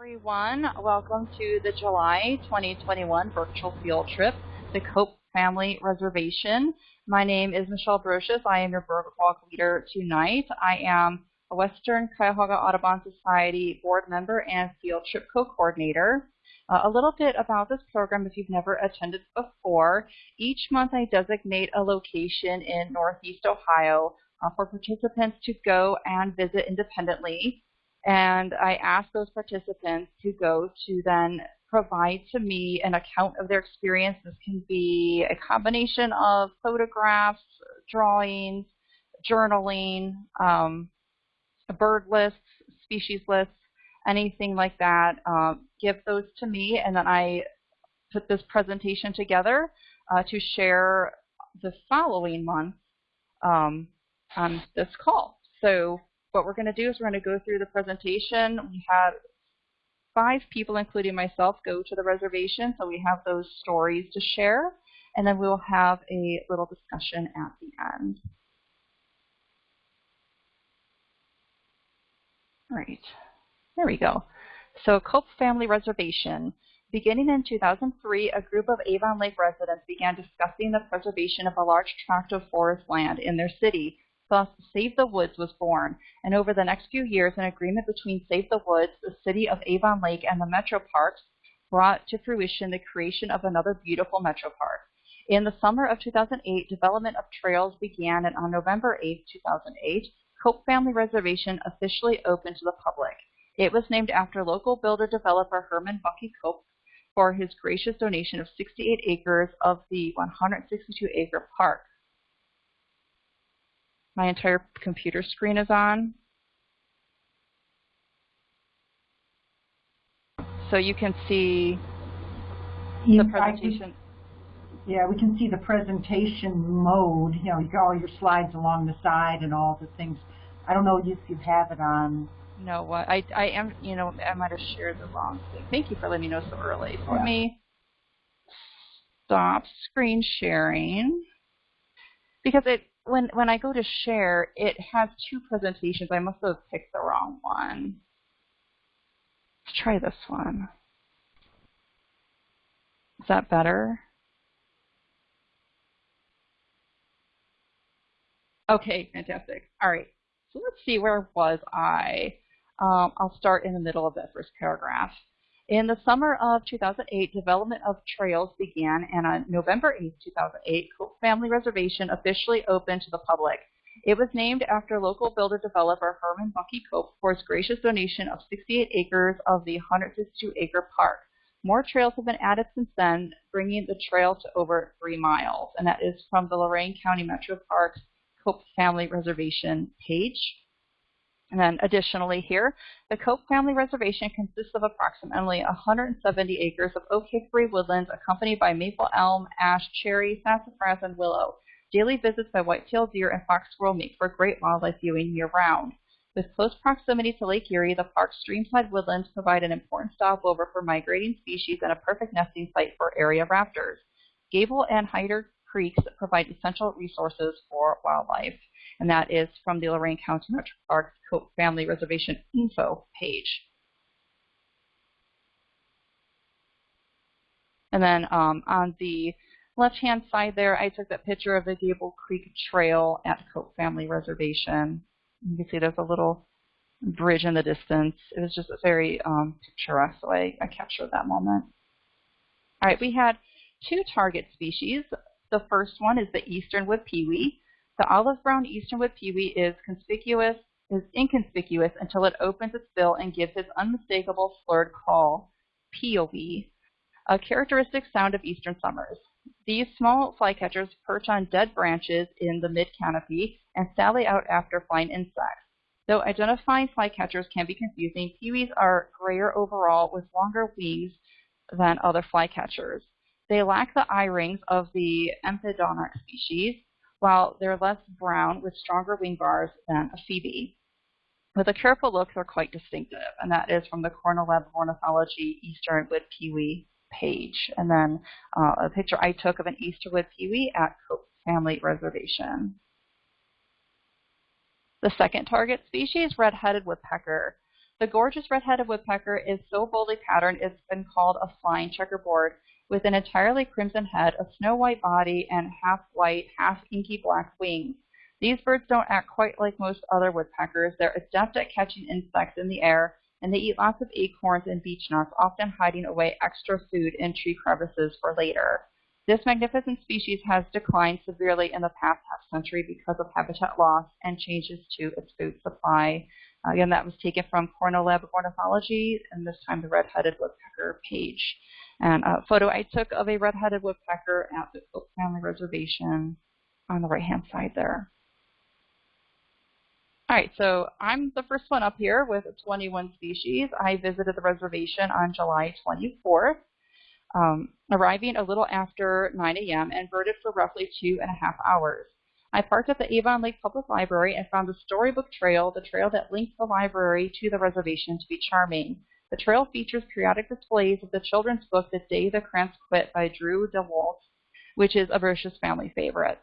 everyone. Welcome to the July 2021 virtual field trip to Cope Family Reservation. My name is Michelle Brocious. I am your boardwalk leader tonight. I am a Western Cuyahoga Audubon Society board member and field trip co-coordinator. Uh, a little bit about this program if you've never attended before. Each month I designate a location in Northeast Ohio uh, for participants to go and visit independently. And I ask those participants to go to then provide to me an account of their experience. This can be a combination of photographs, drawings, journaling, um, bird lists, species lists, anything like that. Um, give those to me, and then I put this presentation together uh, to share the following month um, on this call. So what we're going to do is we're going to go through the presentation. We had five people, including myself, go to the reservation, so we have those stories to share, and then we'll have a little discussion at the end. All right, there we go. So Cope Family Reservation. Beginning in 2003, a group of Avon Lake residents began discussing the preservation of a large tract of forest land in their city Thus, Save the Woods was born, and over the next few years, an agreement between Save the Woods, the city of Avon Lake, and the Metro Parks brought to fruition the creation of another beautiful Metro Park. In the summer of 2008, development of trails began, and on November 8, 2008, Cope Family Reservation officially opened to the public. It was named after local builder-developer Herman Bucky Cope for his gracious donation of 68 acres of the 162-acre park my entire computer screen is on. So you can see the presentation. yeah, we can see the presentation mode. You know, you got all your slides along the side and all the things. I don't know if you have it on. No, what I I am. You know, I might have shared the wrong thing. Thank you for letting me know so early. So yeah. let me stop screen sharing because it when when I go to share, it has two presentations. I must have picked the wrong one. Let's try this one. Is that better? Okay, fantastic. All right, so let's see, where was I? Um, I'll start in the middle of that first paragraph. In the summer of 2008, development of trails began, and on November 8, 2008, Cope Family Reservation officially opened to the public. It was named after local builder-developer Herman Bucky Cope for his gracious donation of 68 acres of the 162-acre park. More trails have been added since then, bringing the trail to over three miles, and that is from the Lorain County Metro Parks Cope Family Reservation page. And then additionally here, the Cope Family Reservation consists of approximately 170 acres of oak hickory woodlands accompanied by maple, elm, ash, cherry, sassafras, and willow. Daily visits by white-tailed deer and fox squirrel make for great wildlife viewing year-round. With close proximity to Lake Erie, the park's streamside woodlands provide an important stopover for migrating species and a perfect nesting site for area raptors. Gable and Hyder Creeks provide essential resources for wildlife and that is from the Lorain County Metro Parks Family Reservation info page. And then um, on the left-hand side there, I took that picture of the Gable Creek Trail at Cope Family Reservation. You can see there's a little bridge in the distance. It was just a very um, picturesque, so I, captured that moment. All right, we had two target species. The first one is the eastern wood. The olive-brown easternwood pewee is conspicuous is inconspicuous until it opens its bill and gives its unmistakable slurred call, POV, a characteristic sound of eastern summers. These small flycatchers perch on dead branches in the mid-canopy and sally out after flying insects. Though identifying flycatchers can be confusing, pewees are grayer overall with longer wings than other flycatchers. They lack the eye rings of the Empidonax species, while they're less brown with stronger wing bars than a phoebe. With a careful look, they're quite distinctive, and that is from the Cornell Lab of Ornithology Easternwood Pewee page. And then uh, a picture I took of an Easternwood Pewee at Cope Family Reservation. The second target species, red-headed woodpecker. The gorgeous red-headed woodpecker is so boldly patterned it's been called a flying checkerboard, with an entirely crimson head, a snow-white body, and half-white, half-inky black wings. These birds don't act quite like most other woodpeckers. They're adept at catching insects in the air, and they eat lots of acorns and beech nuts, often hiding away extra food in tree crevices for later. This magnificent species has declined severely in the past half century because of habitat loss and changes to its food supply. Again, that was taken from Cornell Lab of Ornithology, and this time the red-headed woodpecker page. And a photo I took of a red-headed woodpecker at the Cope Family Reservation on the right-hand side there. All right, so I'm the first one up here with 21 species. I visited the reservation on July 24th, um, arriving a little after 9 a.m. and birded for roughly two and a half hours. I parked at the Avon Lake Public Library and found the Storybook Trail, the trail that links the library to the reservation, to be charming. The trail features periodic displays of the children's book The Day the Crayons Quit by Drew Daywalt, which is a Brochus family favorite.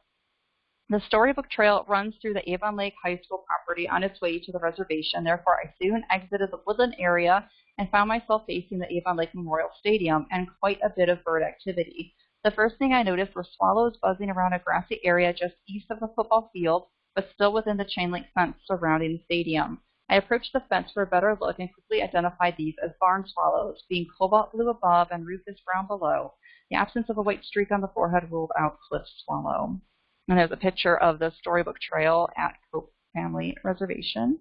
The Storybook Trail runs through the Avon Lake High School property on its way to the reservation. Therefore, I soon exited the woodland area and found myself facing the Avon Lake Memorial Stadium and quite a bit of bird activity. The first thing I noticed were swallows buzzing around a grassy area just east of the football field, but still within the chain link fence surrounding the stadium. I approached the fence for a better look and quickly identified these as barn swallows, being cobalt blue above and rufous brown below. The absence of a white streak on the forehead ruled out cliff swallow. And there's a picture of the Storybook Trail at Cope Family Reservation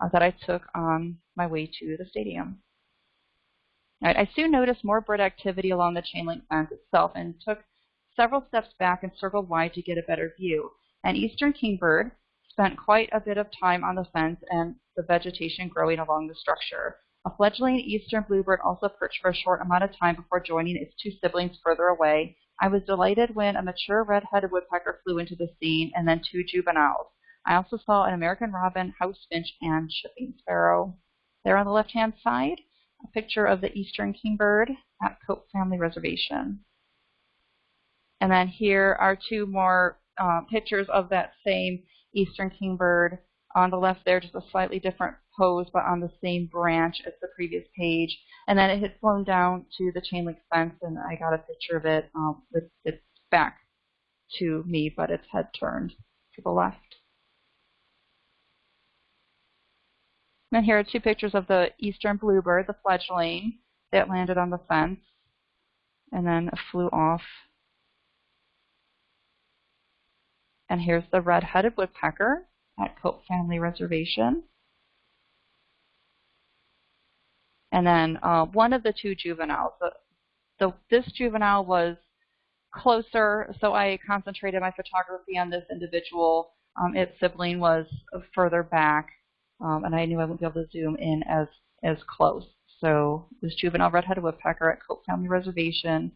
uh, that I took on my way to the stadium. Right, I soon noticed more bird activity along the chain link fence itself and took several steps back and circled wide to get a better view. An eastern kingbird spent quite a bit of time on the fence and the vegetation growing along the structure. A fledgling eastern bluebird also perched for a short amount of time before joining its two siblings further away. I was delighted when a mature red-headed woodpecker flew into the scene and then two juveniles. I also saw an American robin, house finch, and chipping sparrow. There on the left-hand side, a picture of the eastern kingbird at Cope Family Reservation. And then here are two more uh, pictures of that same eastern kingbird. On the left there, just a slightly different pose, but on the same branch as the previous page. And then it had flown down to the chain link fence, and I got a picture of it um, with its back to me, but its head turned to the left. And here are two pictures of the eastern bluebird, the fledgling, that landed on the fence and then flew off. And here's the red-headed woodpecker at Cope Family Reservation. And then uh, one of the two juveniles. The, the, this juvenile was closer, so I concentrated my photography on this individual. Um, its sibling was further back um, and I knew I wouldn't be able to zoom in as as close. So this juvenile red-headed woodpecker at Cope Family Reservation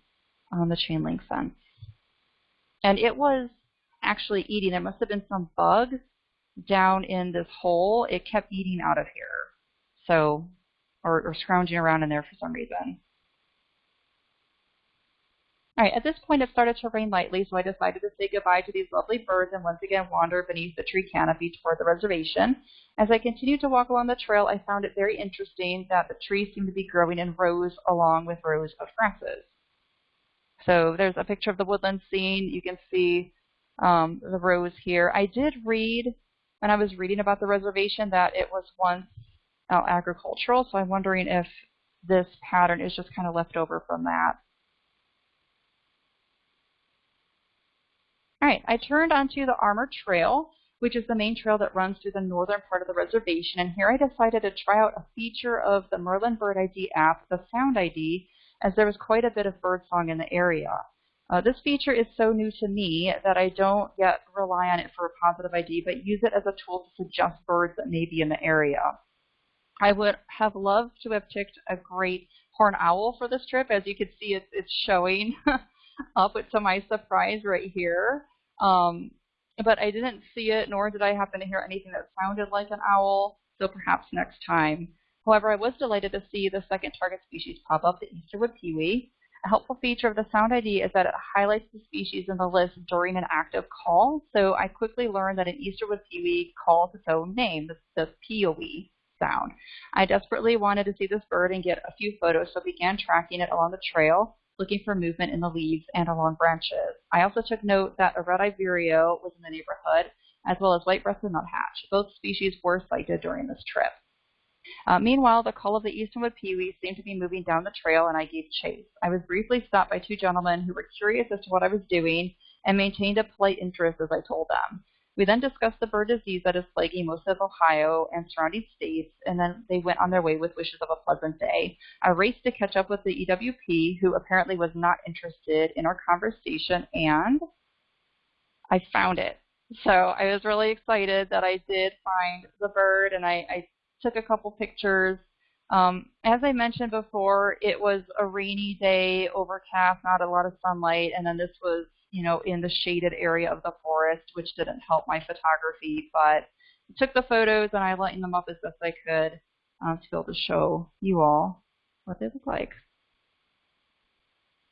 on the chain link fence. And it was actually eating. There must have been some bug down in this hole. It kept eating out of here. So, or, or scrounging around in there for some reason. All right, at this point it started to rain lightly, so I decided to say goodbye to these lovely birds and once again wander beneath the tree canopy toward the reservation. As I continued to walk along the trail, I found it very interesting that the trees seemed to be growing in rows along with rows of grasses. So there's a picture of the woodland scene. You can see um, the rows here. I did read, when I was reading about the reservation, that it was once uh, agricultural, so I'm wondering if this pattern is just kind of left over from that. All right, I turned onto the Armour Trail, which is the main trail that runs through the northern part of the reservation. And here I decided to try out a feature of the Merlin Bird ID app, the Sound ID, as there was quite a bit of birdsong in the area. Uh, this feature is so new to me that I don't yet rely on it for a positive ID, but use it as a tool to suggest birds that may be in the area. I would have loved to have picked a great horn owl for this trip. As you can see, it's, it's showing up to my surprise right here. Um, but I didn't see it, nor did I happen to hear anything that sounded like an owl, so perhaps next time. However, I was delighted to see the second target species pop up, the Easterwood pewee. A helpful feature of the Sound ID is that it highlights the species in the list during an active call, so I quickly learned that an Easterwood pewee calls its own name, the, the POE. sound. I desperately wanted to see this bird and get a few photos, so began tracking it along the trail, looking for movement in the leaves and along branches. I also took note that a red-eyed vireo was in the neighborhood, as well as white-breasted nuthatch. Both species were sighted during this trip. Uh, meanwhile, the call of the easternwood pewee seemed to be moving down the trail, and I gave chase. I was briefly stopped by two gentlemen who were curious as to what I was doing and maintained a polite interest as I told them. We then discussed the bird disease that is plaguing most of Ohio and surrounding states, and then they went on their way with wishes of a pleasant day. I raced to catch up with the EWP, who apparently was not interested in our conversation, and I found it. So I was really excited that I did find the bird, and I, I took a couple pictures. Um, as I mentioned before, it was a rainy day, overcast, not a lot of sunlight, and then this was, you know, in the shaded area of the forest, which didn't help my photography, but I took the photos and I lightened them up as best I could um, to be able to show you all what they look like.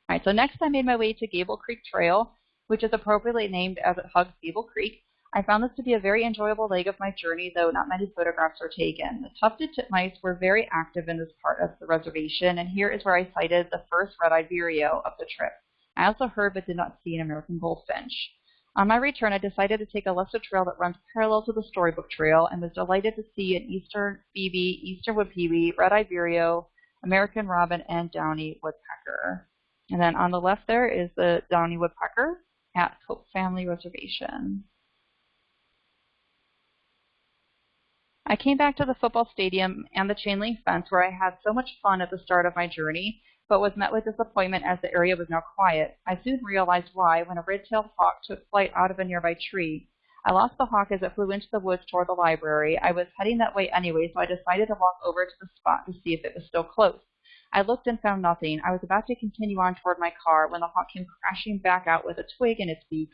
All right, so next I made my way to Gable Creek Trail, which is appropriately named as it hugs Gable Creek. I found this to be a very enjoyable leg of my journey, though not many photographs were taken. The tufted titmice were very active in this part of the reservation, and here is where I sighted the first red-eyed vireo of the trip. I also heard but did not see an American goldfinch. On my return, I decided to take a lesser trail that runs parallel to the storybook trail and was delighted to see an eastern phoebe, eastern wood red-eyed vireo, American robin, and downy woodpecker. And then on the left there is the downy woodpecker at Cope Family Reservation. I came back to the football stadium and the chain link fence where I had so much fun at the start of my journey, but was met with disappointment as the area was now quiet. I soon realized why when a red-tailed hawk took flight out of a nearby tree. I lost the hawk as it flew into the woods toward the library. I was heading that way anyway, so I decided to walk over to the spot to see if it was still close. I looked and found nothing. I was about to continue on toward my car when the hawk came crashing back out with a twig in its beak.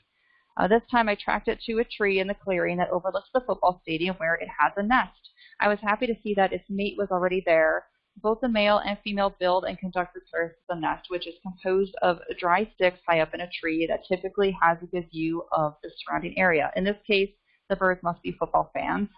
Uh, this time I tracked it to a tree in the clearing that overlooks the football stadium where it has a nest. I was happy to see that its mate was already there. Both the male and female build and conduct repairs to the nest, which is composed of dry sticks high up in a tree that typically has a good view of the surrounding area. In this case, the birds must be football fans,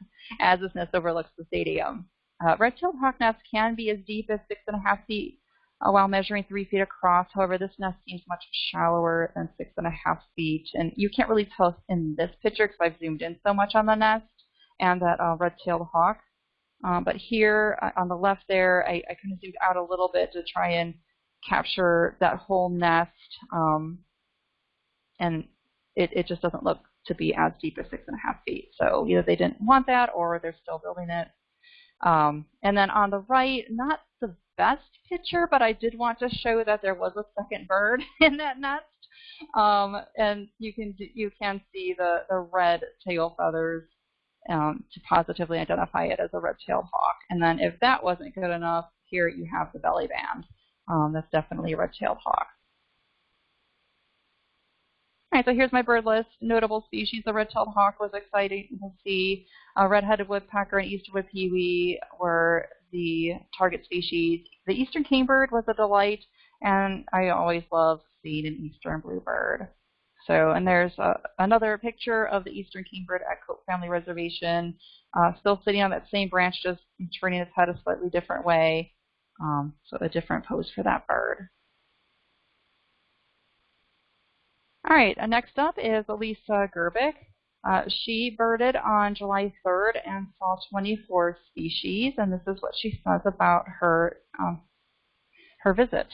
as this nest overlooks the stadium. Uh, red-tailed hawk nests can be as deep as six and a half feet uh, while measuring three feet across. However, this nest seems much shallower than six and a half feet. And you can't really tell in this picture because I've zoomed in so much on the nest and that uh, red-tailed hawk. Um, but here uh, on the left there, I, I kind of zoomed out a little bit to try and capture that whole nest. Um, and it, it just doesn't look to be as deep as six and a half feet. So either they didn't want that or they're still building it. Um, and then on the right, not best picture, but I did want to show that there was a second bird in that nest. Um, and you can you can see the, the red tail feathers um, to positively identify it as a red-tailed hawk. And then if that wasn't good enough, here you have the belly band. Um, that's definitely a red-tailed hawk. All right, so here's my bird list. Notable species, the red-tailed hawk was exciting to see. A red-headed woodpecker and easternwood pewee were the target species. The eastern kingbird was a delight, and I always love seeing an eastern bluebird. So, and there's uh, another picture of the eastern kingbird at Cope Family Reservation, uh, still sitting on that same branch, just turning its head a slightly different way. Um, so a different pose for that bird. All right, uh, next up is Elisa Gerbic. Uh, she birded on July 3rd and saw 24 species, and this is what she says about her um, her visit.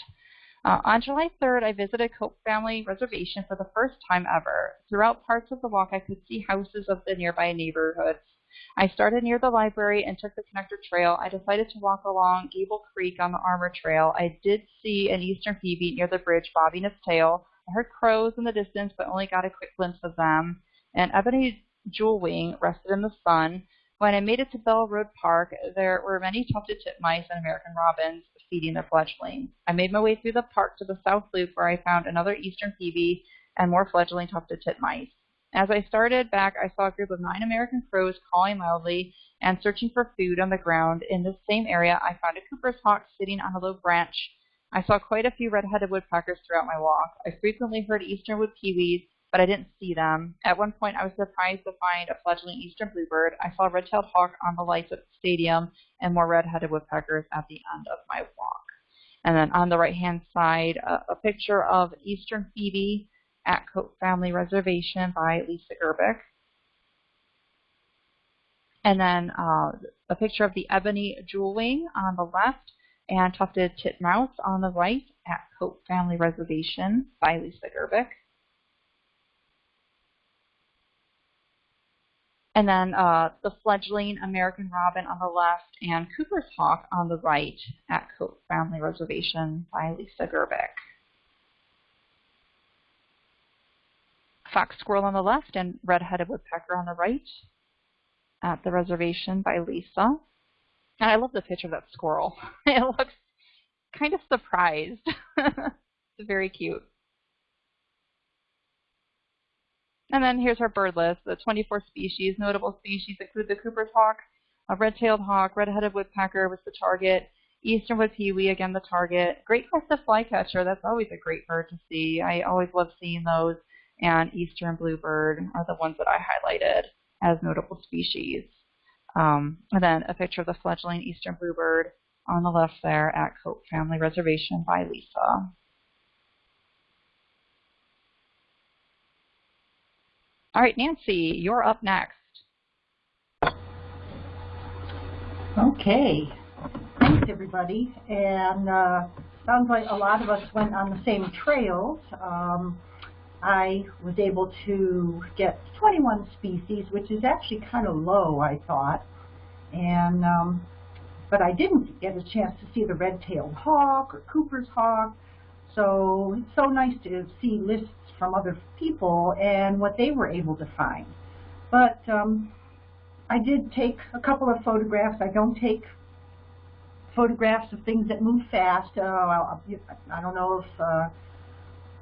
Uh, on July 3rd, I visited Cope Family Reservation for the first time ever. Throughout parts of the walk, I could see houses of the nearby neighborhoods. I started near the library and took the connector trail. I decided to walk along Gable Creek on the Armour Trail. I did see an eastern phoebe near the bridge bobbing its tail. I heard crows in the distance, but only got a quick glimpse of them and ebony jewelwing rested in the sun. When I made it to Bell Road Park, there were many tufted titmice and American robins feeding their fledglings. I made my way through the park to the south loop where I found another eastern phoebe and more fledgling tufted titmice. As I started back, I saw a group of nine American crows calling loudly and searching for food on the ground. In this same area, I found a Cooper's hawk sitting on a low branch. I saw quite a few red-headed woodpeckers throughout my walk. I frequently heard eastern wood pewees but I didn't see them. At one point, I was surprised to find a fledgling eastern bluebird. I saw a red-tailed hawk on the lights at the stadium and more red-headed woodpeckers at the end of my walk. And then on the right-hand side, a, a picture of eastern phoebe at Cope Family Reservation by Lisa Gerbic. And then uh, a picture of the ebony jewelwing on the left and tufted titmouse on the right at Cope Family Reservation by Lisa Gerbic. And then uh, the fledgling American robin on the left and Cooper's hawk on the right at Cope Family Reservation by Lisa Gerbic. Fox squirrel on the left and red-headed woodpecker on the right at the reservation by Lisa. And I love the picture of that squirrel. it looks kind of surprised. it's very cute. And then here's our bird list. The 24 species. Notable species include the Cooper's hawk, a red-tailed hawk, red-headed woodpecker was the target, eastern wood pewee, again the target, great crested flycatcher, that's always a great bird to see. I always love seeing those. And eastern bluebird are the ones that I highlighted as notable species. Um, and then a picture of the fledgling eastern bluebird on the left there at Cope Family Reservation by Lisa. All right, Nancy, you're up next. Okay. Thanks, everybody. And uh, sounds like a lot of us went on the same trails. Um, I was able to get 21 species, which is actually kind of low, I thought. And um, but I didn't get a chance to see the red-tailed hawk or Cooper's hawk. So it's so nice to see lists from other people and what they were able to find. But um, I did take a couple of photographs. I don't take photographs of things that move fast. Uh, I don't know if uh,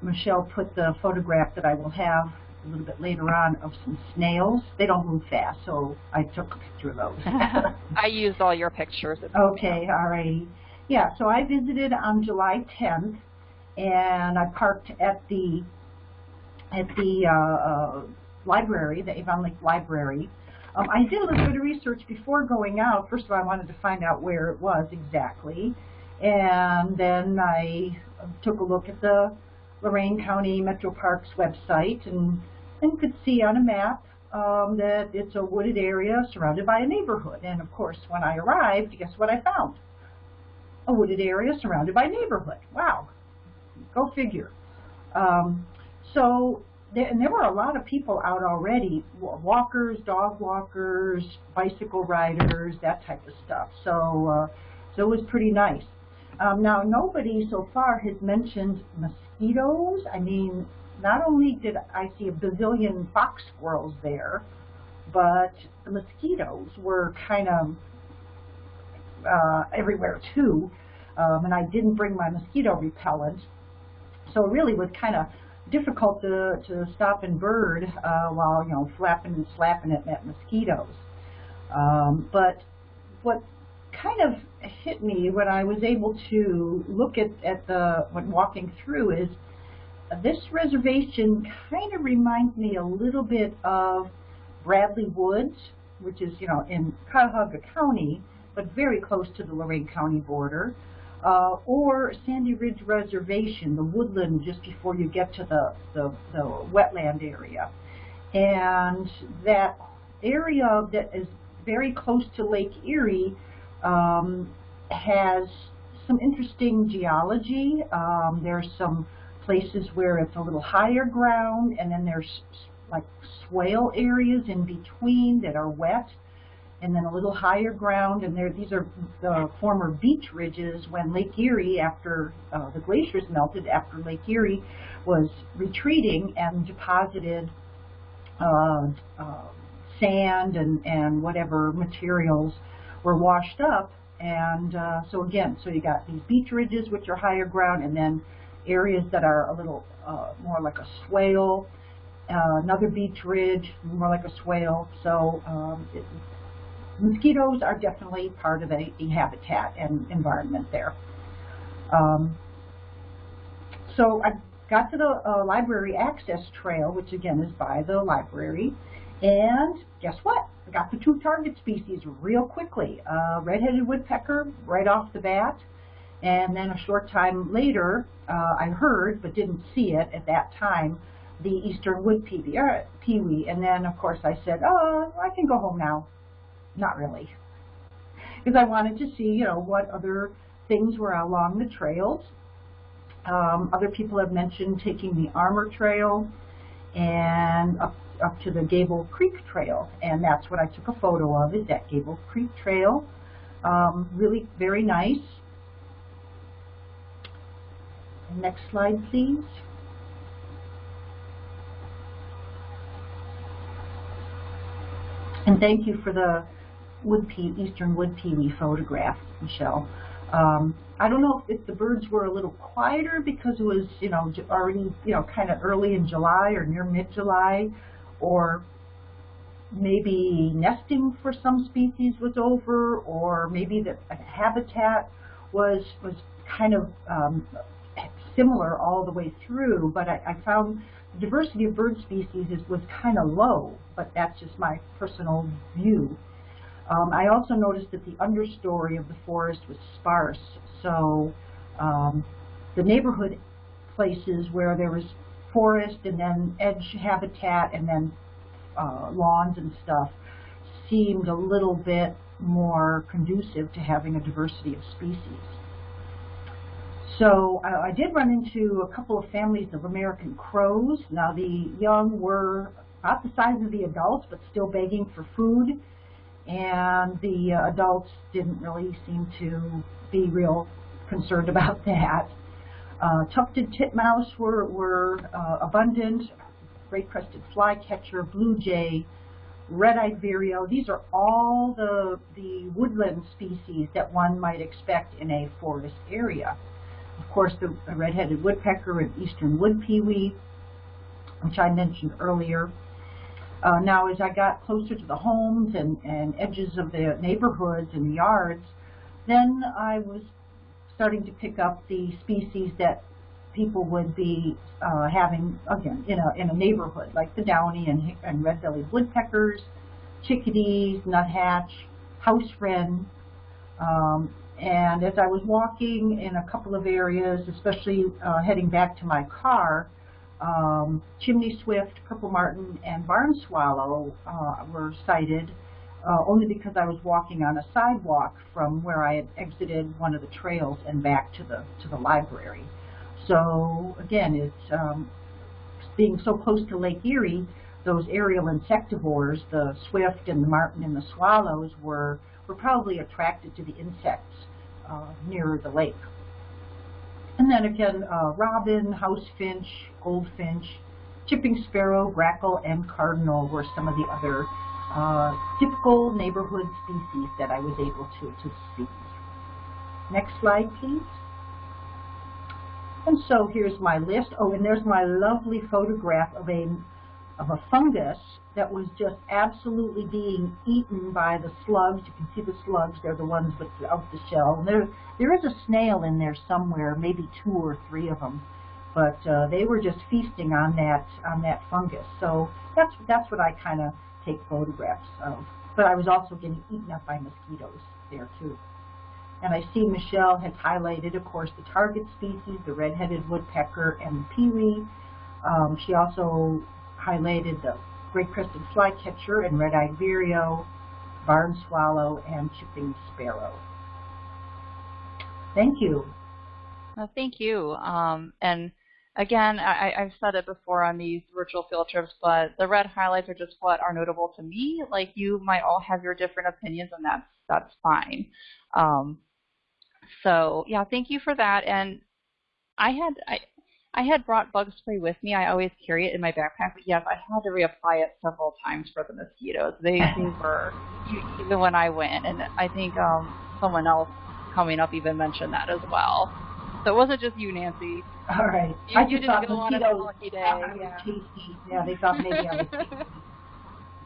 Michelle put the photograph that I will have a little bit later on of some snails. They don't move fast, so I took a picture of those. I used all your pictures. Okay, all righty. Yeah, so I visited on July 10th, and I parked at the at the uh, uh, library, the Avon Lake Library. Um, I did a little bit of research before going out. First of all, I wanted to find out where it was exactly, and then I took a look at the Lorain County Metro Parks website and, and could see on a map um, that it's a wooded area surrounded by a neighborhood. And of course, when I arrived, guess what I found? A wooded area surrounded by a neighborhood. Wow, go figure. Um, so, there, and there were a lot of people out already, walkers, dog walkers, bicycle riders, that type of stuff. So, uh, so it was pretty nice. Um, now, nobody so far has mentioned mosquitoes. I mean, not only did I see a bazillion fox squirrels there, but the mosquitoes were kind of uh, everywhere too. Um, and I didn't bring my mosquito repellent. So it really was kind of difficult to, to stop and bird uh, while, you know, flapping and slapping at, at mosquitoes. Um, but what kind of hit me when I was able to look at, at the, when walking through is this reservation kind of reminds me a little bit of Bradley Woods, which is, you know, in Cuyahoga County, but very close to the Lorain County border, uh, or Sandy Ridge Reservation, the woodland just before you get to the, the, the wetland area. And that area that is very close to Lake Erie um, has some interesting geology. Um, there's some places where it's a little higher ground, and then there's like swale areas in between that are wet, and then a little higher ground, and there these are the former beach ridges when Lake Erie, after uh, the glaciers melted, after Lake Erie was retreating and deposited uh, uh, sand and, and whatever materials were washed up. And uh, so again, so you got these beach ridges, which are higher ground, and then areas that are a little uh, more like a swale, uh, another beach ridge, more like a swale. So um, it, mosquitoes are definitely part of a habitat and environment there. Um, so I got to the uh, library access trail, which again is by the library, and guess what? I got the two target species real quickly. Uh, red-headed woodpecker right off the bat, and then a short time later, uh, I heard, but didn't see it at that time, the eastern wood peewee, uh, peewee. And then, of course, I said, oh, I can go home now. Not really. Because I wanted to see, you know, what other things were along the trails. Um, other people have mentioned taking the Armour Trail and up, up to the Gable Creek Trail. And that's what I took a photo of, is that Gable Creek Trail. Um, really very nice. Next slide, please. And thank you for the wood pea, eastern wood peewee photograph, Michelle. Um, I don't know if, if the birds were a little quieter because it was, you know, already, you know, kind of early in July or near mid-July, or maybe nesting for some species was over, or maybe the habitat was was kind of um, similar all the way through. But I, I found the diversity of bird species is, was kind of low, but that's just my personal view. Um, I also noticed that the understory of the forest was sparse, so um, the neighborhood places where there was forest and then edge habitat and then uh, lawns and stuff seemed a little bit more conducive to having a diversity of species. So uh, I did run into a couple of families of American crows. Now the young were about the size of the adults, but still begging for food. And the uh, adults didn't really seem to be real concerned about that. Uh, tufted titmouse were, were uh, abundant, great-crested flycatcher, blue jay, red-eyed vireo. These are all the, the woodland species that one might expect in a forest area. Of course, the red-headed woodpecker and eastern wood pewee, which I mentioned earlier. Uh, now, as I got closer to the homes and, and edges of the neighborhoods and the yards, then I was starting to pick up the species that people would be uh, having, again, in a, in a neighborhood, like the downy and, and red-bellied woodpeckers, chickadees, nuthatch, house wren, um, and as I was walking in a couple of areas, especially uh, heading back to my car, um, chimney swift, purple martin, and barn swallow uh, were sighted uh, only because I was walking on a sidewalk from where I had exited one of the trails and back to the to the library. So again, it's um, being so close to Lake Erie, those aerial insectivores, the swift and the martin and the swallows were were probably attracted to the insects uh, nearer the lake. And then again, uh, robin, house finch, goldfinch, chipping sparrow, grackle, and cardinal were some of the other uh, typical neighborhood species that I was able to, to see. Next slide, please. And so here's my list. Oh, and there's my lovely photograph of a of a fungus that was just absolutely being eaten by the slugs. You can see the slugs, they're the ones without the shell. And there, there is a snail in there somewhere, maybe two or three of them. But uh, they were just feasting on that on that fungus. So that's that's what I kind of take photographs of. But I was also getting eaten up by mosquitoes there too. And I see Michelle has highlighted, of course, the target species, the red-headed woodpecker and the peewee. Um, she also highlighted the great-crested flycatcher and red-eyed vireo, barn swallow, and chipping sparrow. Thank you. Well, thank you. Um, and again, I, have said it before on these virtual field trips, but the red highlights are just what are notable to me. Like you might all have your different opinions, and that's that's fine. Um, so yeah, thank you for that. And I had I, I had brought bug spray with me. I always carry it in my backpack, but yes, I had to reapply it several times for the mosquitoes. They, they were even when I went, and I think um, someone else coming up even mentioned that as well. So it wasn't just you, Nancy. All right, you, I you just didn't go on a lucky day. Yeah. yeah, they thought maybe I was. Tasty.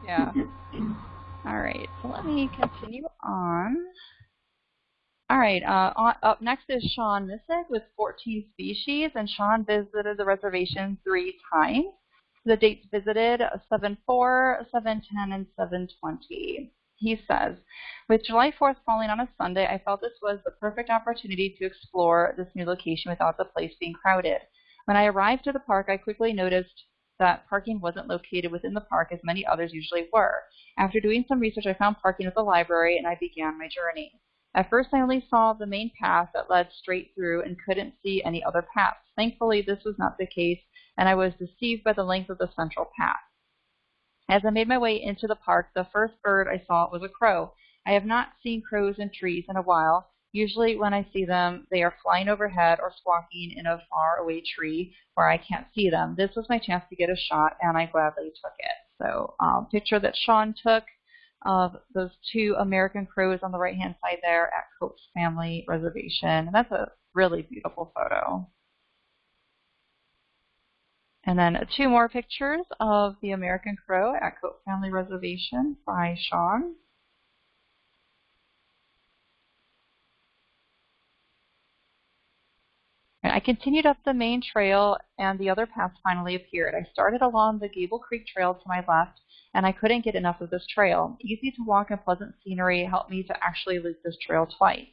yeah. All right, So let me continue on. All right, uh, up next is Sean Missick with 14 species, and Sean visited the reservation three times. The dates visited 7-4, 7-10, and 7-20. He says, with July 4th falling on a Sunday, I felt this was the perfect opportunity to explore this new location without the place being crowded. When I arrived at the park, I quickly noticed that parking wasn't located within the park as many others usually were. After doing some research, I found parking at the library and I began my journey. At first, I only saw the main path that led straight through and couldn't see any other paths. Thankfully, this was not the case, and I was deceived by the length of the central path. As I made my way into the park, the first bird I saw was a crow. I have not seen crows in trees in a while. Usually when I see them, they are flying overhead or squawking in a far away tree where I can't see them. This was my chance to get a shot, and I gladly took it. So um, picture that Sean took of those two American crows on the right-hand side there at Coates Family Reservation. And that's a really beautiful photo. And then two more pictures of the American crow at Coates Family Reservation by Sean. I continued up the main trail and the other paths finally appeared. I started along the Gable Creek Trail to my left and I couldn't get enough of this trail. Easy to walk and pleasant scenery helped me to actually loop this trail twice.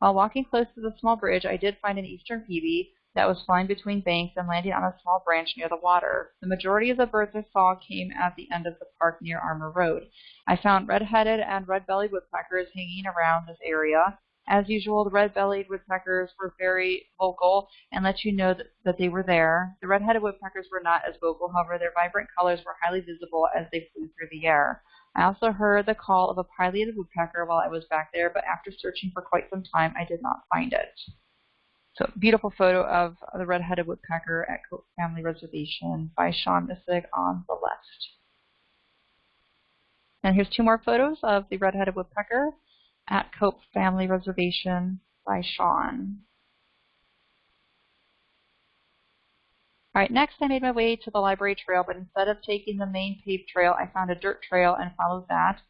While walking close to the small bridge, I did find an eastern phoebe that was flying between banks and landing on a small branch near the water. The majority of the birds I saw came at the end of the park near Armour Road. I found red-headed and red-bellied woodpeckers hanging around this area, as usual, the red-bellied woodpeckers were very vocal and let you know that, that they were there. The red-headed woodpeckers were not as vocal, however, their vibrant colors were highly visible as they flew through the air. I also heard the call of a pileated woodpecker while I was back there, but after searching for quite some time, I did not find it. So, beautiful photo of the red-headed woodpecker at Coates Family Reservation by Sean Missick on the left. And here's two more photos of the red-headed woodpecker at Cope Family Reservation by Sean. Alright, next I made my way to the library trail, but instead of taking the main paved trail, I found a dirt trail and followed that.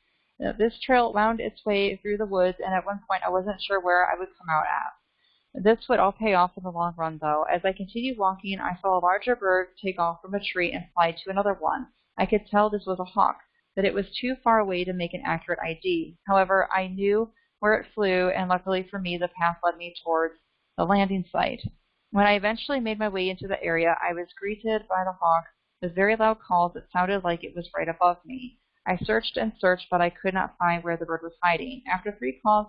Uh, this trail wound its way through the woods, and at one point I wasn't sure where I would come out at. This would all pay off in the long run, though. As I continued walking, I saw a larger bird take off from a tree and fly to another one. I could tell this was a hawk that it was too far away to make an accurate ID. However, I knew where it flew, and luckily for me, the path led me towards the landing site. When I eventually made my way into the area, I was greeted by the hawk with very loud calls that sounded like it was right above me. I searched and searched, but I could not find where the bird was hiding. After three calls,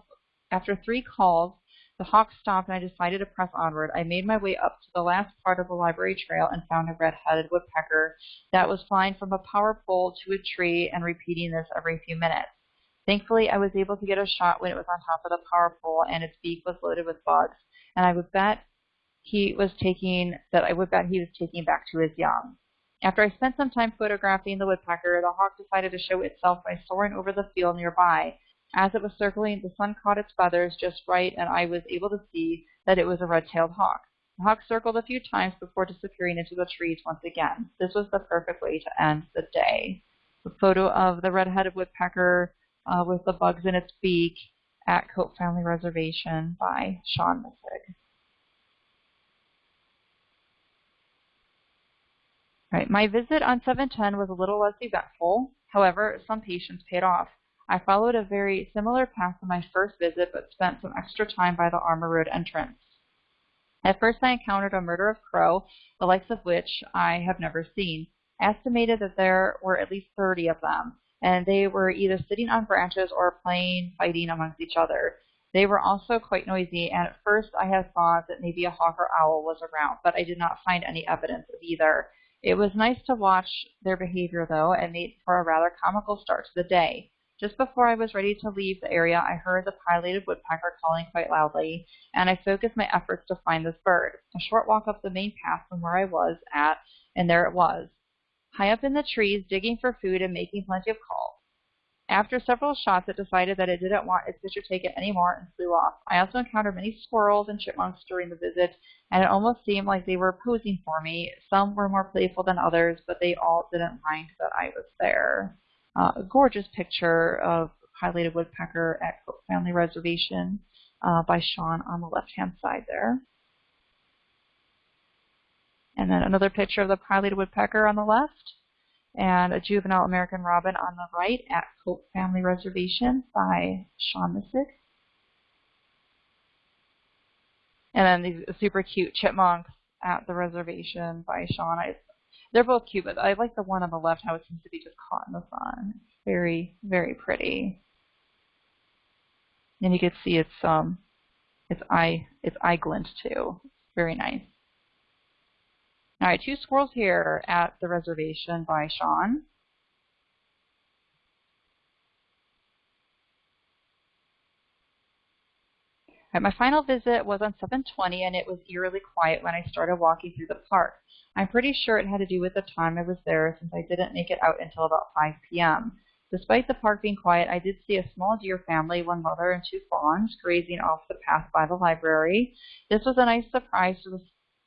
after three calls, the hawk stopped and I decided to press onward. I made my way up to the last part of the library trail and found a red-headed woodpecker that was flying from a power pole to a tree and repeating this every few minutes. Thankfully, I was able to get a shot when it was on top of the power pole and its beak was loaded with bugs, and I would bet he was taking that I would bet he was taking back to his young. After I spent some time photographing the woodpecker, the hawk decided to show itself by soaring over the field nearby. As it was circling, the sun caught its feathers just right, and I was able to see that it was a red-tailed hawk. The hawk circled a few times before disappearing into the trees once again. This was the perfect way to end the day. The photo of the red-headed woodpecker uh, with the bugs in its beak at Cope Family Reservation by Sean Missick. Right, my visit on 710 was a little less eventful. However, some patience paid off. I followed a very similar path to my first visit, but spent some extra time by the Armour Road entrance. At first I encountered a murder of crow, the likes of which I have never seen. Estimated that there were at least 30 of them, and they were either sitting on branches or playing fighting amongst each other. They were also quite noisy, and at first I had thought that maybe a hawk or owl was around, but I did not find any evidence of either. It was nice to watch their behavior, though, and made for a rather comical start to the day. Just before I was ready to leave the area, I heard the pileated woodpecker calling quite loudly, and I focused my efforts to find this bird. A short walk up the main path from where I was at, and there it was, high up in the trees, digging for food and making plenty of calls. After several shots, it decided that it didn't want its picture taken anymore and flew off. I also encountered many squirrels and chipmunks during the visit, and it almost seemed like they were posing for me. Some were more playful than others, but they all didn't mind that I was there uh, a gorgeous picture of pileated woodpecker at Cook Family Reservation uh, by Sean on the left-hand side there. And then another picture of the pileated woodpecker on the left, and a juvenile American robin on the right at Cope Family Reservation by Sean Missick. And then these super cute chipmunks at the reservation by Sean. They're both cute, but I like the one on the left, how it seems to be just caught in the sun. very, very pretty. And you can see its um its eye its eye glint too. Very nice. All right, two squirrels here at the reservation by Sean. My final visit was on 720 and it was eerily quiet when I started walking through the park. I'm pretty sure it had to do with the time I was there since I didn't make it out until about 5 p.m. Despite the park being quiet, I did see a small deer family, one mother and two fawns, grazing off the path by the library. This was a nice surprise to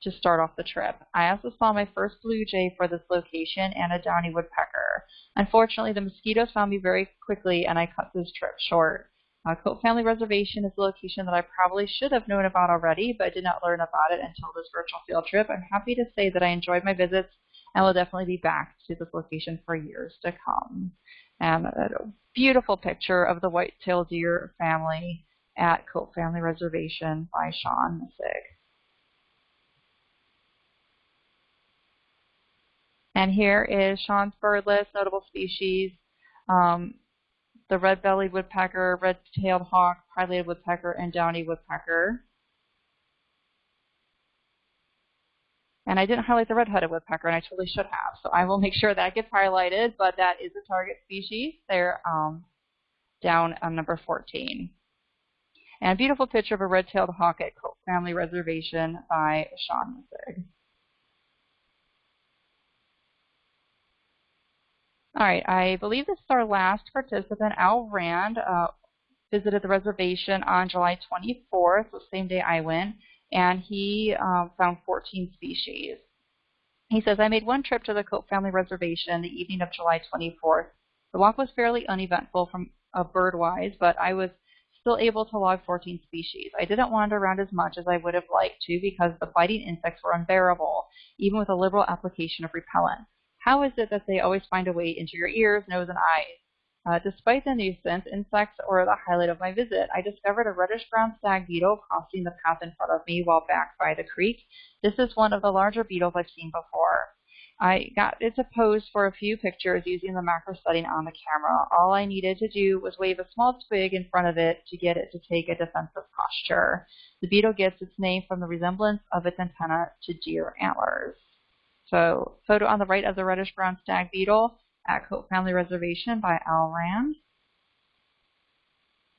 to start off the trip. I also saw my first blue jay for this location and a downy woodpecker. Unfortunately, the mosquitoes found me very quickly and I cut this trip short. Uh, Cope Family Reservation is a location that I probably should have known about already, but did not learn about it until this virtual field trip. I'm happy to say that I enjoyed my visits and will definitely be back to this location for years to come. And a beautiful picture of the white-tailed deer family at Cope Family Reservation by Sean Missick. And here is Sean's bird list, notable species, um, the red-bellied woodpecker, red-tailed hawk, pileated woodpecker, and downy woodpecker. And I didn't highlight the red-headed woodpecker, and I totally should have. So I will make sure that gets highlighted, but that is a target species. They're um, down on number 14. And a beautiful picture of a red-tailed hawk at Cope Family Reservation by Sean Missick. All right, I believe this is our last participant. Al Rand uh, visited the reservation on July 24th, the same day I went, and he um, found 14 species. He says, I made one trip to the Cope Family Reservation the evening of July 24th. The walk was fairly uneventful from uh, bird-wise, but I was still able to log 14 species. I didn't wander around as much as I would have liked to because the biting insects were unbearable, even with a liberal application of repellent. How is it that they always find a way into your ears, nose, and eyes? Uh, despite the nuisance, insects were the highlight of my visit. I discovered a reddish-brown stag beetle crossing the path in front of me while back by the creek. This is one of the larger beetles I've seen before. I got it to pose for a few pictures using the macro setting on the camera. All I needed to do was wave a small twig in front of it to get it to take a defensive posture. The beetle gets its name from the resemblance of its antenna to deer antlers. So photo on the right of the reddish-brown stag beetle at Cope Family Reservation by Al Rand.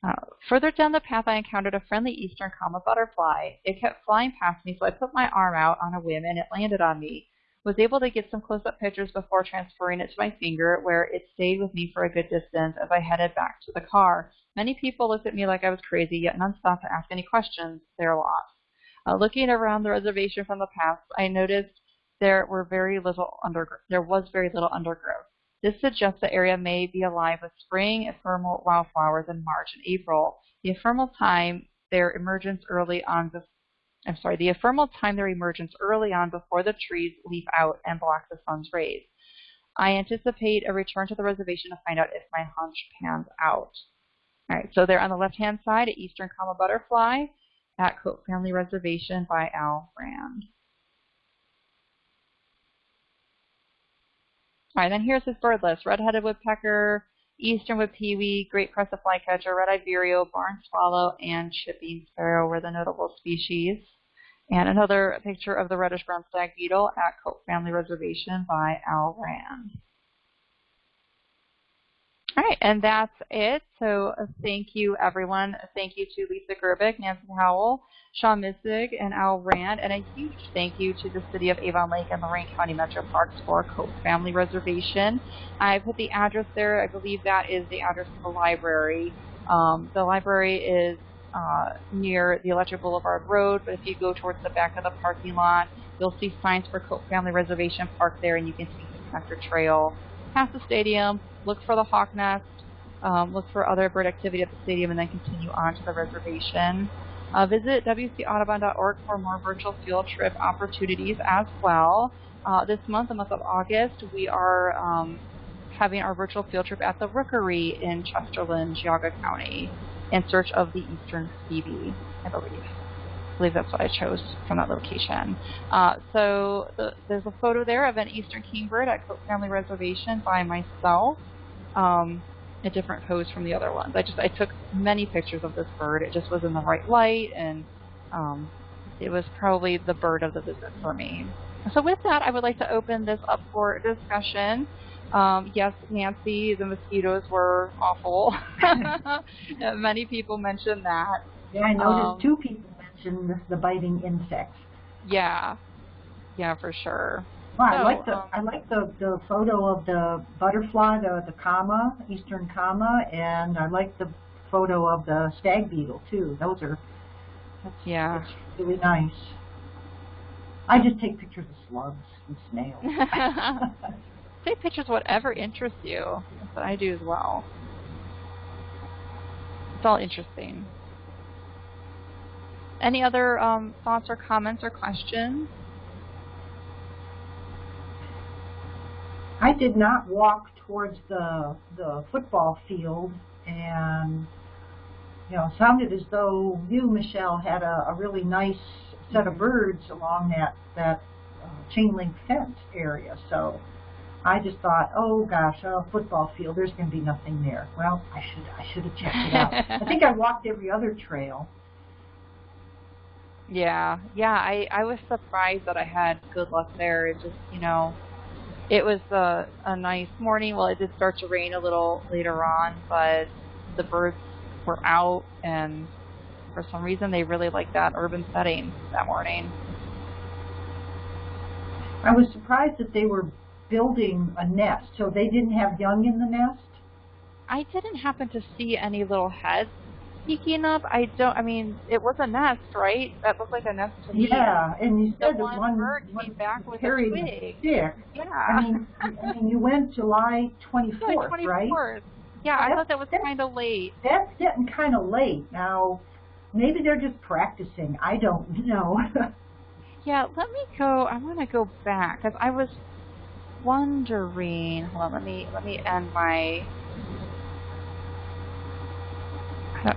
Uh, further down the path, I encountered a friendly eastern comma butterfly. It kept flying past me, so I put my arm out on a whim and it landed on me. Was able to get some close-up pictures before transferring it to my finger, where it stayed with me for a good distance as I headed back to the car. Many people looked at me like I was crazy, yet none stopped to ask any questions. They're lost. Uh, looking around the reservation from the path, I noticed there were very little under there was very little undergrowth. This suggests the area may be alive with spring ephemeral wildflowers in March and April. The ephemeral time their emergence early on the I'm sorry, the ephemeral time their emergence early on before the trees leaf out and block the sun's rays. I anticipate a return to the reservation to find out if my hunch pans out. All right, so they're on the left-hand side, at Eastern Comma Butterfly at Cope Family Reservation by Al Rand. All right, then here's his bird list. Red-headed woodpecker, eastern wood pewee, great crested flycatcher, red-eyed vireo, barn swallow, and chipping sparrow were the notable species. And another picture of the reddish-brown stag beetle at Cope Family Reservation by Al Rand. All right, and that's it. So uh, thank you, everyone. Thank you to Lisa Gerbic, Nancy Howell, Sean Missick, and Al Rand, and a huge thank you to the City of Avon Lake and Lorain County Metro Parks for Cope Family Reservation. I put the address there. I believe that is the address of the library. Um, the library is uh, near the Electric Boulevard Road, but if you go towards the back of the parking lot, you'll see signs for Cope Family Reservation Park there, and you can see the connector trail past the stadium, look for the hawk nest, um, look for other bird activity at the stadium, and then continue on to the reservation. Uh, visit wcaudubon.org for more virtual field trip opportunities as well. Uh, this month, the month of August, we are um, having our virtual field trip at the Rookery in Chesterland, Geauga County, in search of the eastern phoebe, I believe. I believe that's what I chose from that location. Uh, so the, there's a photo there of an eastern kingbird at Cope Family Reservation by myself. Um, a different pose from the other ones. I just I took many pictures of this bird. It just was in the right light, and um, it was probably the bird of the visit for me. So with that, I would like to open this up for discussion. Um, yes, Nancy, the mosquitoes were awful. Many people mentioned that. Yeah, I noticed um, two people mentioned the biting insects. Yeah, yeah, for sure. Well, I like the um, I like the the photo of the butterfly, the the comma, eastern comma, and I like the photo of the stag beetle too. Those are that's, yeah, that's really nice. I just take pictures of slugs and snails. take pictures of whatever interests you. That's what I do as well. It's all interesting. Any other um, thoughts or comments or questions? I did not walk towards the the football field, and you know, sounded as though you, Michelle, had a, a really nice set of birds along that that uh, chain link fence area. So I just thought, oh gosh, a football field. There's going to be nothing there. Well, I should I should have checked it out. I think I walked every other trail. Yeah, yeah. I I was surprised that I had good luck there. It just you know it was a, a nice morning. Well, it did start to rain a little later on, but the birds were out, and for some reason they really liked that urban setting that morning. I was surprised that they were building a nest, so they didn't have young in the nest? I didn't happen to see any little heads peeking up. I don't. I mean, it was a nest, right? That looked like a nest to me. Yeah, and you said the one, one bird one came back with a twig. Yeah. I mean, I mean, you went July 24th, yeah, 24th. right? Yeah, I thought that was kind of late. That's getting kind of late. Now, maybe they're just practicing. I don't know. yeah, let me go. I want to go back because I was wondering. Hold on. Let me let me end my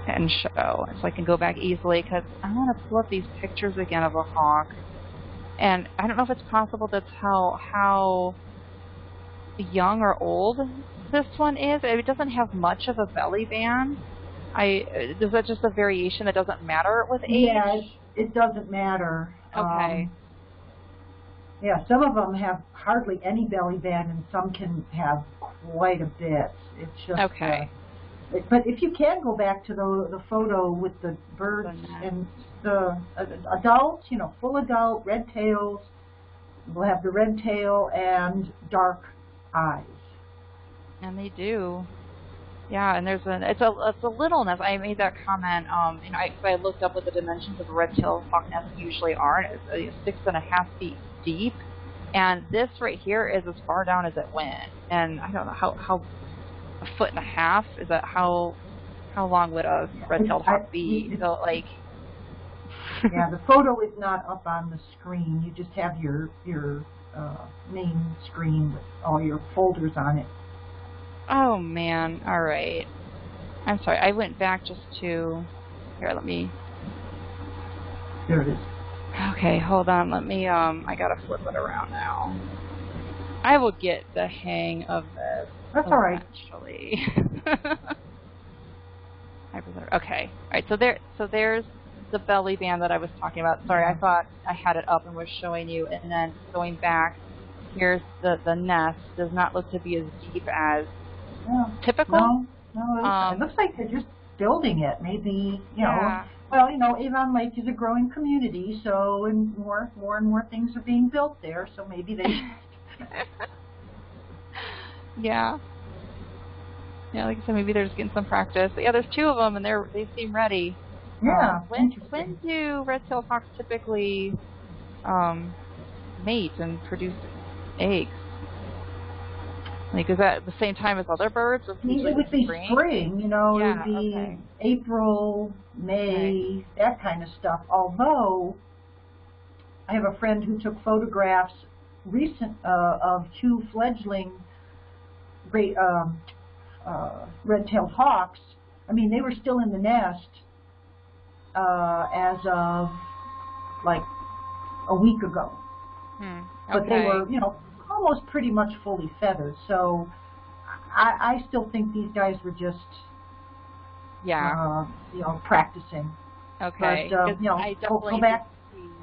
and show so I can go back easily because I want to pull up these pictures again of a hawk and I don't know if it's possible to tell how young or old this one is. It doesn't have much of a belly band. I is that just a variation that doesn't matter with age? Yeah, it, it doesn't matter. Okay. Um, yeah, some of them have hardly any belly band, and some can have quite a bit. It's just okay. Uh, but if you can go back to the the photo with the birds and the uh, adults, you know, full adult red tails, will have the red tail and dark eyes. And they do. Yeah, and there's a it's a it's a littleness. I made that comment. Um, you know, I, I looked up what the dimensions of a red-tailed hawk nest usually are. And it's uh, six and a half feet deep, and this right here is as far down as it went. And I don't know how how a foot and a half. Is that how how long would a red-tailed hawk be? So like. yeah, the photo is not up on the screen. You just have your your uh, main screen with all your folders on it. Oh man! All right. I'm sorry. I went back just to here. Let me. There it is. Okay, hold on. Let me. Um, I gotta flip it around now. I will get the hang of this. That's all right. Actually. okay. All right. So there. So there's the belly band that I was talking about. Sorry, I thought I had it up and was showing you, and then going back. Here's the the nest. Does not look to be as deep as typical. No, no. Um, it looks like they're just building it. Maybe you yeah. know. Well, you know, Avon Lake is a growing community, so and more more and more things are being built there. So maybe they yeah. Yeah, like I said, maybe they're just getting some practice. But yeah, there's two of them, and they're they seem ready. Yeah. Um, when when do red-tailed hawks typically um, mate and produce eggs? Like, is that the same time as other birds? Or usually it would be spring? spring, you know, it would be okay. April, May, that kind of stuff. Although, I have a friend who took photographs recent uh, of two fledgling great um, uh, red-tailed hawks. I mean, they were still in the nest uh, as of like a week ago. Hmm. but they were, you know, almost pretty much fully feathered. So I, I still think these guys were just, Yeah. uh, you know, practicing. okay. but, uh, you know, I go- go back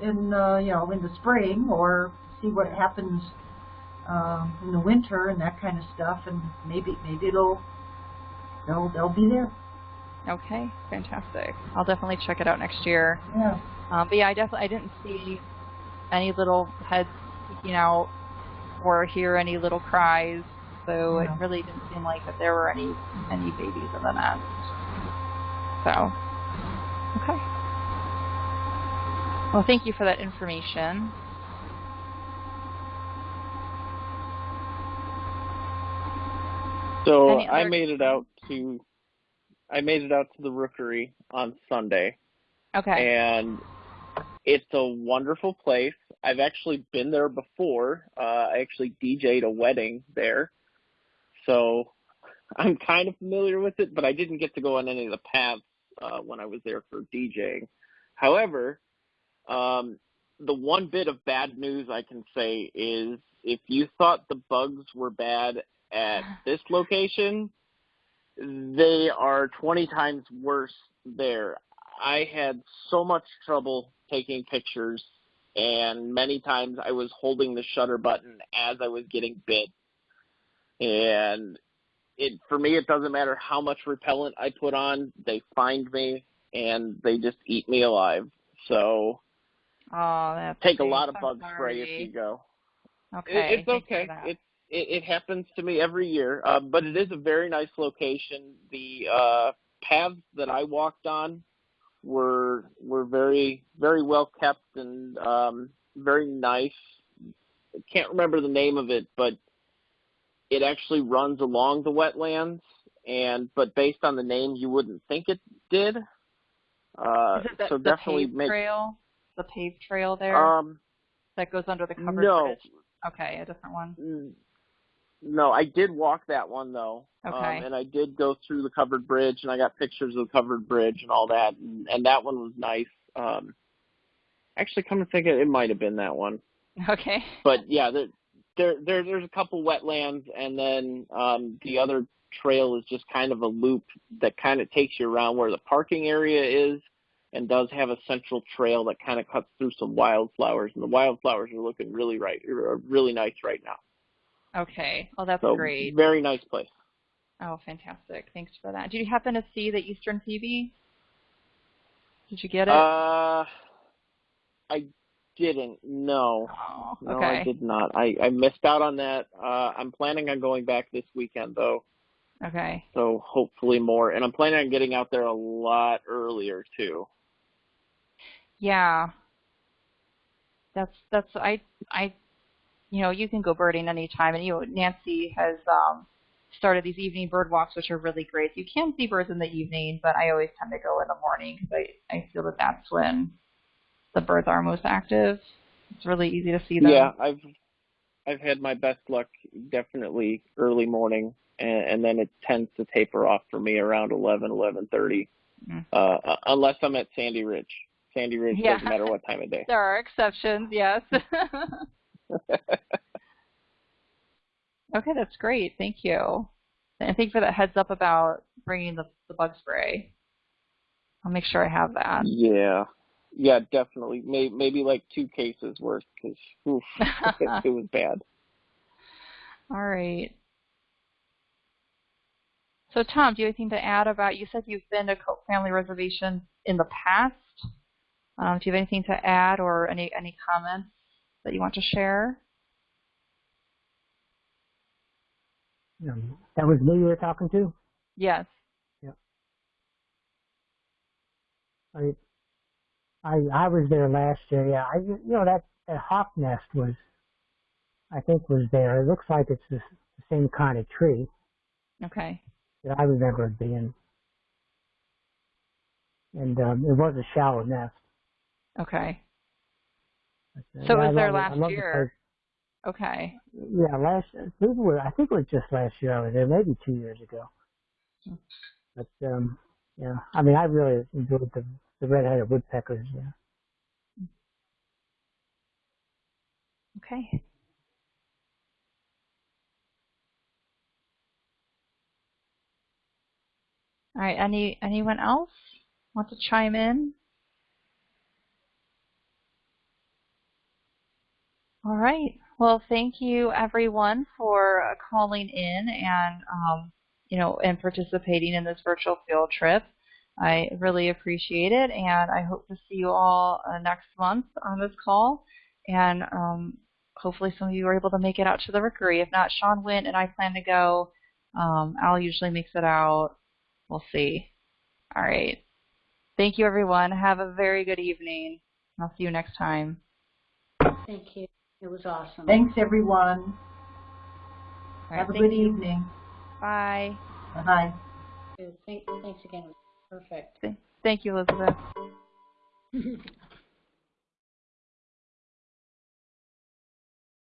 In, uh, you know, in the spring or see what happens um, in the winter and that kind of stuff, and maybe maybe it'll they'll they'll be there. Okay, fantastic. I'll definitely check it out next year. Yeah. Um, but yeah, I definitely I didn't see any little heads peeking out or hear any little cries, so No. it really didn't seem like that there were any any babies in the nest. So, okay. Well, thank you for that information. So I made it out to I made it out to the rookery on Sunday Okay. and it's a wonderful place. I've actually been there before. Uh I actually DJ'd a wedding there. So I'm kind of familiar with it, but I didn't get to go on any of the paths uh when I was there for DJing. However, um the one bit of bad news I can say is if you thought the bugs were bad at this location, they are 20 times worse there. I had so much trouble taking pictures, and many times I was holding the shutter button as I was getting bit. And it for me, it doesn't matter how much repellent I put on; they find me and they just eat me alive. So oh, that's take a lot of I'm bug spray if you go. Okay. It, it's okay. It's it, it happens to me every year, uh, but it is a very nice location. The uh, paths that I walked on were were very very well kept and um, very nice. I can't remember the name of it, but it actually runs along the wetlands, and but based on the name, you wouldn't think it did. Uh, Is it the, so the definitely paved make trail? The paved trail there um that goes under the covered no. bridge? Okay, a different one. No, I did walk that one though. Okay. Um, and I did go through the covered bridge and I got pictures of the covered bridge and all that and, and that one was nice. Um actually come to think of it, it might have been that one. Okay. But yeah, there there, there there's a couple wetlands and then um the other trail is just kind of a loop that kind of takes you around where the parking area is and does have a central trail that kind of cuts through some wildflowers and the wildflowers are looking really right really nice right now. Okay. Well, that's So great. very nice place. Oh, fantastic. Thanks for that. Did you happen to see the Eastern Phoebe? Did you get it? Uh, I didn't. No, oh, no. I did not. I I missed out on that. Uh, I'm planning on going back this weekend though, Okay. so hopefully more. And I'm planning on getting out there a lot earlier too. Yeah. That's that's I I you know, you can go birding anytime and you know, Nancy has um started these evening bird walks which are really great. You can see birds in the evening, but I always tend to go in the morning because I I feel that that's when the birds are most active. It's really easy to see them. Yeah, I've I've had my best luck definitely early morning, and, and then it tends to taper off for me around eleven, eleven thirty, Mm. uh, unless I'm at Sandy Ridge. Sandy Ridge Yeah. doesn't matter what time of day. There are exceptions, yes. okay, that's great. Thank you. And thank you for that heads up about bringing the, the bug spray. I'll make sure I have that. Yeah, yeah, definitely. Maybe, maybe like two cases worth because it, it was bad. All right. So, Tom, do you have anything to add about? You said you've been to Cope Family Reservation in the past. Um, do you have anything to add or any any comments that you want to share? Um, that was me you were talking to? Yes. I, I, I was there last year. Yeah, I, you know that, that hawk nest was, I think, was there. It looks like it's the same kind of tree Okay. that I remember it being. And um, it was a shallow nest. Okay. So it was there love it. I last year. Okay. Yeah, last. I think it was, I think it was just last year I was there, maybe two years ago. But um, yeah, I mean, I really enjoyed the the red-headed woodpeckers. Yeah. Okay. All right. Any anyone else want to chime in? All right. Well, thank you everyone for uh, calling in and um, you know and participating in this virtual field trip. I really appreciate it, and I hope to see you all uh, next month on this call. And um, hopefully, some of you are able to make it out to the rookery. If not, Sean went, and I plan to go. Um, Al usually makes it out. We'll see. All right. Thank you, everyone. Have a very good evening. I'll see you next time. Thank you. It was awesome. Thanks, everyone. All right, Have a thank good you. evening. Bye. Bye. Thank, thanks again. Perfect. Thank you, Elizabeth.